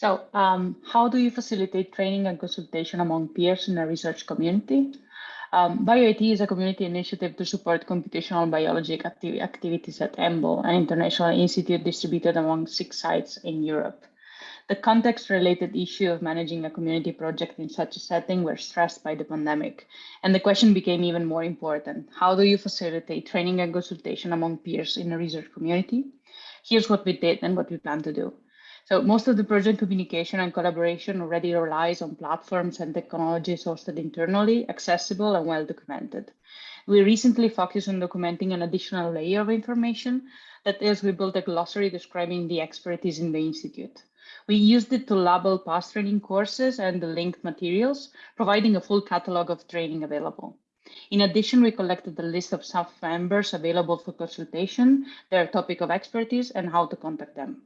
So um, how do you facilitate training and consultation among peers in a research community? Um, BioIT is a community initiative to support computational biology acti activities at EMBO, an international institute distributed among six sites in Europe. The context-related issue of managing a community project in such a setting were stressed by the pandemic, and the question became even more important. How do you facilitate training and consultation among peers in a research community? Here's what we did and what we plan to do. So most of the project communication and collaboration already relies on platforms and technologies hosted internally, accessible and well documented. We recently focused on documenting an additional layer of information. That is, we built a glossary describing the expertise in the Institute. We used it to label past training courses and the linked materials, providing a full catalog of training available. In addition, we collected a list of staff members available for consultation, their topic of expertise, and how to contact them.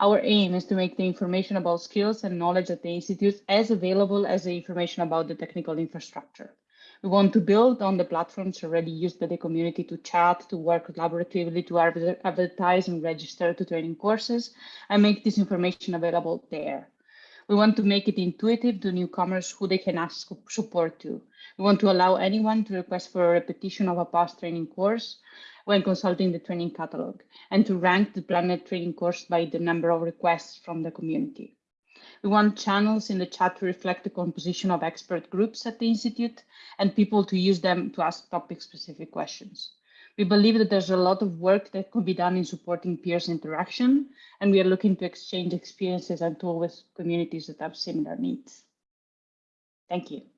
Our aim is to make the information about skills and knowledge at the Institute as available as the information about the technical infrastructure. We want to build on the platforms already used by the community to chat, to work collaboratively, to advertise and register to training courses, and make this information available there. We want to make it intuitive to newcomers who they can ask support to. We want to allow anyone to request for a repetition of a past training course when consulting the training catalog, and to rank the planned training course by the number of requests from the community. We want channels in the chat to reflect the composition of expert groups at the Institute and people to use them to ask topic specific questions. We believe that there's a lot of work that could be done in supporting peers interaction, and we are looking to exchange experiences and tools with communities that have similar needs. Thank you.